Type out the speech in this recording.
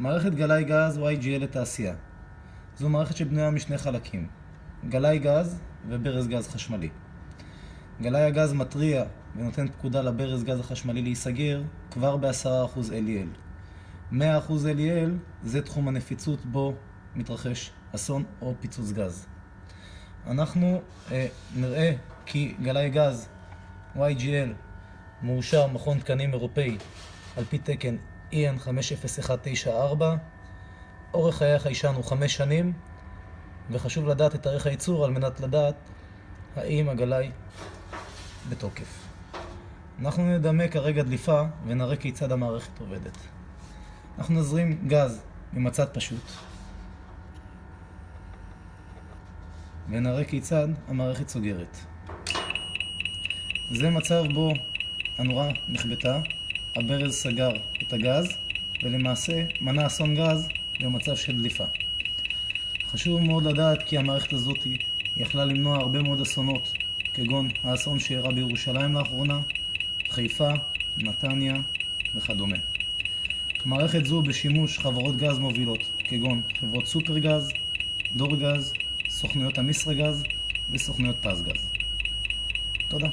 מערכת גלאי גז YGL לתעשייה. זו מערכת שבנויה משני חלקים, גלאי גז וברז גז חשמלי. גלאי הגז מתריע ונותן פקודה לברז גז החשמלי להיסגר כבר ב-10% LEL. 100% LEL זה תחום הנפיצות בו מתרחש אסון או פיצוץ גז. אנחנו אה, נראה כי גלאי גז YGL מאושר מכון תקנים אירופאי על פי תקן EN 50194 אורך חיי החיישן הוא 5 שנים וחשוב לדעת את תאריך הייצור על מנת לדעת האם הגלאי בתוקף. אנחנו נדמה כרגע דליפה ונראה כיצד המערכת עובדת. אנחנו נזרים גז ממצד פשוט ונראה כיצד המערכת סוגרת. זה מצב בו הנורה נכבתה, הברז סגר את הגז ולמעשה מנע אסון גז במצב של דליפה. חשוב מאוד לדעת כי המערכת הזאת יכלה למנוע הרבה מאוד אסונות כגון האסון שאירע בירושלים לאחרונה, חיפה, נתניה וכדומה. מערכת זו בשימוש חברות גז מובילות כגון חברות סופרגז, דורגז, סוכנויות המסרגז וסוכנויות פסגז. תודה.